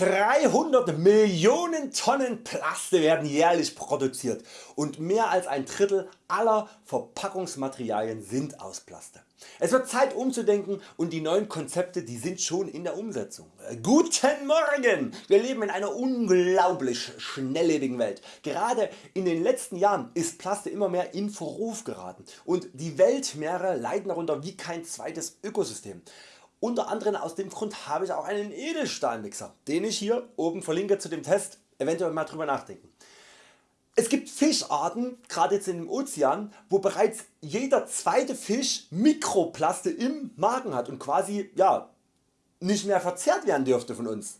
300 Millionen Tonnen Plaste werden jährlich produziert und mehr als ein Drittel aller Verpackungsmaterialien sind aus Plaste. Es wird Zeit umzudenken und die neuen Konzepte die sind schon in der Umsetzung. Guten Morgen! Wir leben in einer unglaublich schnelllebigen Welt. Gerade in den letzten Jahren ist Plaste immer mehr in Verruf geraten und die Weltmeere leiden darunter wie kein zweites Ökosystem. Unter anderem aus dem Grund habe ich auch einen Edelstahlmixer, den ich hier oben verlinke zu dem Test, eventuell mal drüber nachdenken. Es gibt Fischarten, gerade jetzt in dem Ozean, wo bereits jeder zweite Fisch Mikroplaste im Magen hat und quasi ja, nicht mehr verzehrt werden dürfte von uns.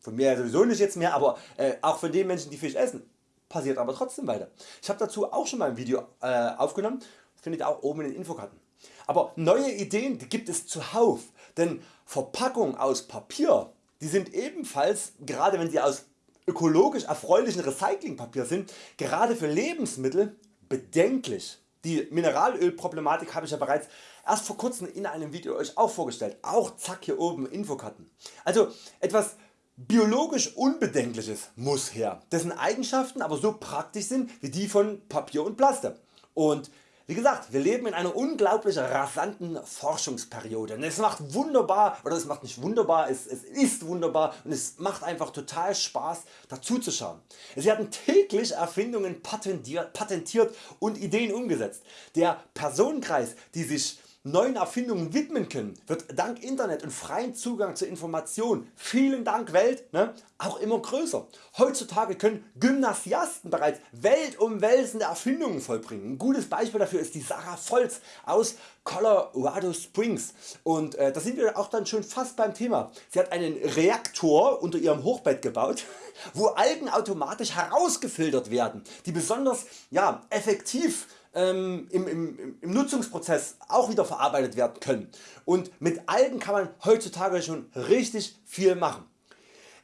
Von mir sowieso nicht jetzt mehr, aber äh, auch von den Menschen die Fisch essen. Passiert aber trotzdem weiter. Ich habe dazu auch schon mal ein Video äh, aufgenommen, findet ihr auch oben in den Infokarten. Aber neue Ideen gibt es zuhauf, denn Verpackungen aus Papier die sind ebenfalls, gerade wenn sie aus ökologisch erfreulichen Recyclingpapier sind, gerade für Lebensmittel bedenklich. Die Mineralölproblematik habe ich ja bereits erst vor kurzem in einem Video Euch auch vorgestellt, auch zack hier oben Infokarten. Also etwas biologisch Unbedenkliches muss her, dessen Eigenschaften aber so praktisch sind wie die von Papier und Plaste. Und wie gesagt, wir leben in einer unglaublich rasanten Forschungsperiode. Und es macht wunderbar, oder es macht nicht wunderbar, es, es ist wunderbar und es macht einfach total Spaß dazu zu schauen. Es werden täglich Erfindungen patentiert, patentiert und Ideen umgesetzt. Der Personenkreis die sich neuen Erfindungen widmen können, wird dank Internet und freien Zugang zur Information, vielen Dank Welt, ne, auch immer größer. Heutzutage können Gymnasiasten bereits weltumwälzende Erfindungen vollbringen. Ein gutes Beispiel dafür ist die Sarah Volz aus Colorado Springs und äh, da sind wir auch dann schon fast beim Thema. Sie hat einen Reaktor unter ihrem Hochbett gebaut, wo Algen automatisch herausgefiltert werden, die besonders ja, effektiv ähm, im, im, im Nutzungsprozess auch wieder verarbeitet werden können und mit Algen kann man heutzutage schon richtig viel machen.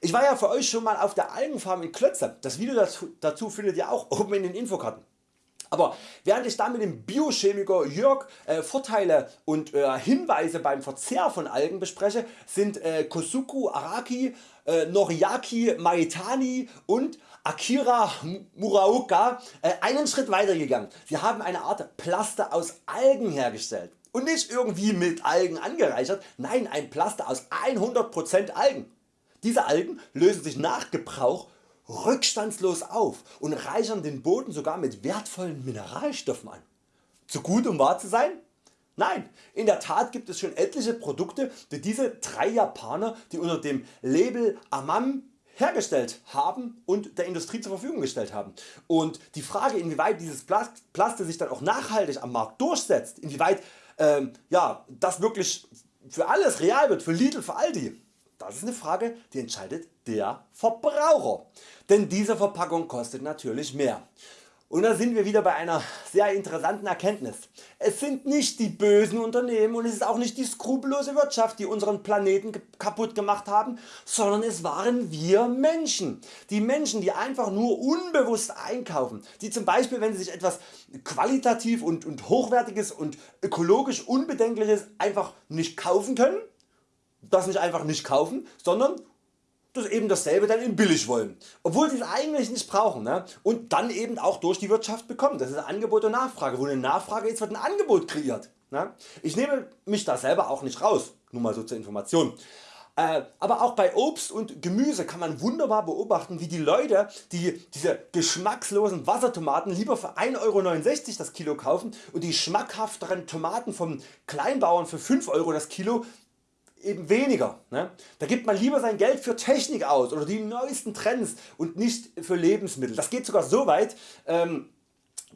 Ich war ja für Euch schon mal auf der Algenfarm in Klötze, das Video dazu, dazu findet ihr auch oben in den Infokarten. Aber während ich da mit dem Biochemiker Jörg äh, Vorteile und äh, Hinweise beim Verzehr von Algen bespreche, sind äh, Kosuku Araki, äh, Noriaki Maitani und Akira Muraoka äh, einen Schritt weiter gegangen. Sie haben eine Art Plaster aus Algen hergestellt und nicht irgendwie mit Algen angereichert, nein ein Plaster aus 100% Algen. Diese Algen lösen sich nach Gebrauch rückstandslos auf und reichern den Boden sogar mit wertvollen Mineralstoffen an. Zu gut um wahr zu sein? Nein, in der Tat gibt es schon etliche Produkte die diese drei Japaner die unter dem Label Amam hergestellt haben und der Industrie zur Verfügung gestellt haben. Und die Frage inwieweit dieses Plaste sich dann auch nachhaltig am Markt durchsetzt, inwieweit ähm, ja, das wirklich für alles real wird, für Lidl, für Aldi, das ist eine Frage die entscheidet der Verbraucher. Denn diese Verpackung kostet natürlich mehr. Und da sind wir wieder bei einer sehr interessanten Erkenntnis. Es sind nicht die bösen Unternehmen und es ist auch nicht die skrupellose Wirtschaft die unseren Planeten kaputt gemacht haben, sondern es waren wir Menschen. Die Menschen die einfach nur unbewusst einkaufen, die zum Beispiel wenn sie sich etwas qualitativ und, und hochwertiges und ökologisch unbedenkliches einfach nicht kaufen können, das nicht einfach nicht kaufen, sondern das eben dasselbe dann in billig wollen, obwohl sie es eigentlich nicht brauchen ne? und dann eben auch durch die Wirtschaft bekommen. Das ist Angebot und Nachfrage, wo eine Nachfrage ist wird ein Angebot kreiert. Ne? Ich nehme mich da selber auch nicht raus, nur mal so zur Information. Äh, aber auch bei Obst und Gemüse kann man wunderbar beobachten wie die Leute die diese geschmackslosen Wassertomaten lieber für 1,69€ das Kilo kaufen und die schmackhafteren Tomaten vom Kleinbauern für 5 Euro das Kilo eben weniger. Ne? Da gibt man lieber sein Geld für Technik aus oder die neuesten Trends und nicht für Lebensmittel. Das geht sogar so weit, ähm,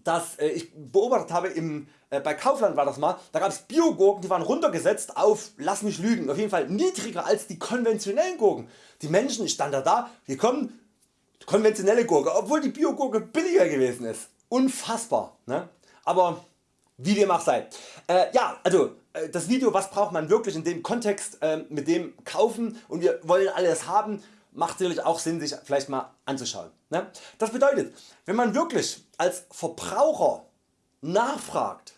dass äh, ich beobachtet habe, im, äh, bei Kaufland war das mal, da gab es Biogurken die waren runtergesetzt auf, lass mich lügen, auf jeden Fall niedriger als die konventionellen Gurken. Die Menschen standen da da, wir kommen konventionelle Gurke, obwohl die Biogurke billiger gewesen ist. Unfassbar. Ne? Aber wie dem auch sei. Äh, ja, also äh, das Video was braucht man wirklich in dem Kontext äh, mit dem kaufen und wir wollen alles haben macht sicherlich auch Sinn sich vielleicht mal anzuschauen. Ne? Das bedeutet wenn man wirklich als Verbraucher nachfragt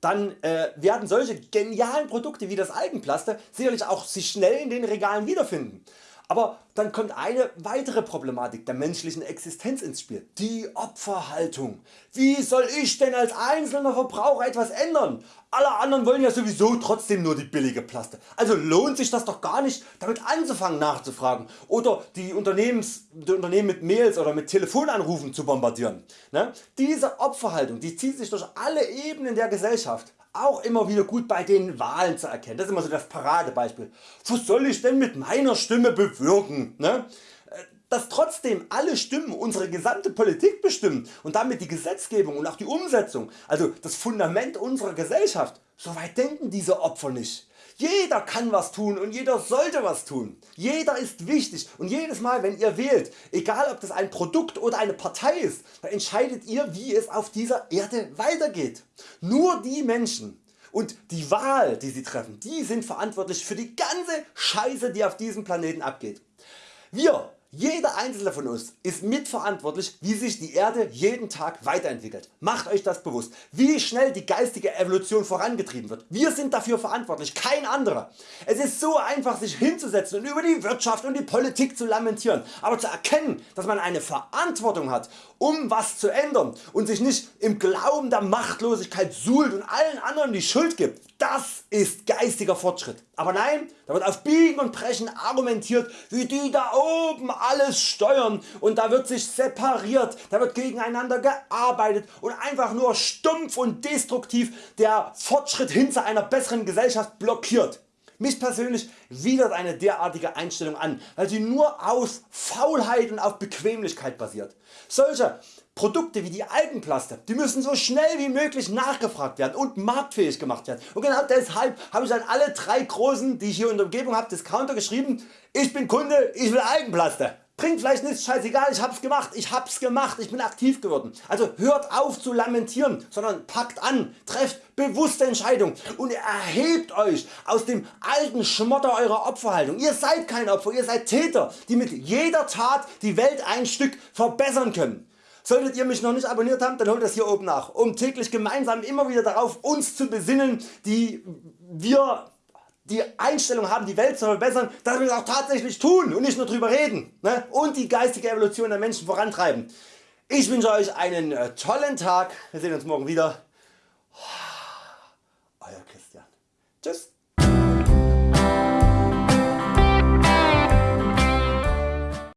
dann äh, werden solche genialen Produkte wie das Algenplaster sicherlich auch sich schnell in den Regalen wiederfinden. Aber dann kommt eine weitere Problematik der menschlichen Existenz ins Spiel, die Opferhaltung. Wie soll ich denn als einzelner Verbraucher etwas ändern? Alle anderen wollen ja sowieso trotzdem nur die billige Plaste. Also lohnt sich das doch gar nicht damit anzufangen nachzufragen oder die, Unternehmens, die Unternehmen mit Mails oder mit Telefonanrufen zu bombardieren. Ne? Diese Opferhaltung die zieht sich durch alle Ebenen der Gesellschaft auch immer wieder gut bei den Wahlen zu erkennen. Das ist immer so das Paradebeispiel. Was soll ich denn mit meiner Stimme bewirken? Ne? Äh, dass trotzdem alle Stimmen unsere gesamte Politik bestimmen und damit die Gesetzgebung und auch die Umsetzung, also das Fundament unserer Gesellschaft, so weit denken diese Opfer nicht. Jeder kann was tun und jeder sollte was tun. Jeder ist wichtig und jedes Mal wenn ihr wählt, egal ob das ein Produkt oder eine Partei ist, entscheidet ihr wie es auf dieser Erde weitergeht. Nur die Menschen und die Wahl die sie treffen, die sind verantwortlich für die ganze Scheiße die auf diesem Planeten abgeht. Wir jeder einzelne von uns ist mitverantwortlich wie sich die Erde jeden Tag weiterentwickelt. Macht Euch das bewusst, wie schnell die geistige Evolution vorangetrieben wird. Wir sind dafür verantwortlich, kein anderer. Es ist so einfach sich hinzusetzen und über die Wirtschaft und die Politik zu lamentieren, aber zu erkennen dass man eine Verantwortung hat um was zu ändern und sich nicht im Glauben der Machtlosigkeit suhlt und allen anderen die Schuld gibt, das ist geistiger Fortschritt. Aber nein, da wird auf Biegen und Brechen argumentiert wie die da oben alles steuern und da wird sich separiert, da wird gegeneinander gearbeitet und einfach nur stumpf und destruktiv der Fortschritt hin zu einer besseren Gesellschaft blockiert. Mich persönlich widert eine derartige Einstellung an, weil sie nur aus Faulheit und auf Bequemlichkeit basiert. Solche Produkte wie die Algenplaste die müssen so schnell wie möglich nachgefragt werden und marktfähig gemacht werden. Und genau deshalb habe ich an alle drei großen die ich hier in der Umgebung habe Discounter geschrieben, ich bin Kunde, ich will Algenplaste. Bringt vielleicht nichts, scheißegal, ich hab's gemacht, ich hab's gemacht, ich bin aktiv geworden. Also hört auf zu lamentieren, sondern packt an, trefft bewusste Entscheidungen und erhebt Euch aus dem alten Schmotter eurer Opferhaltung. Ihr seid kein Opfer, ihr seid Täter, die mit jeder Tat die Welt ein Stück verbessern können. Solltet ihr mich noch nicht abonniert haben, dann holt das hier oben nach, um täglich gemeinsam immer wieder darauf uns zu besinnen, die wir die Einstellung haben die Welt zu verbessern, dass wir es auch tatsächlich tun und nicht nur drüber reden ne? und die geistige Evolution der Menschen vorantreiben. Ich wünsche Euch einen äh, tollen Tag, wir sehen uns morgen wieder. Euer Christian. Tschüss.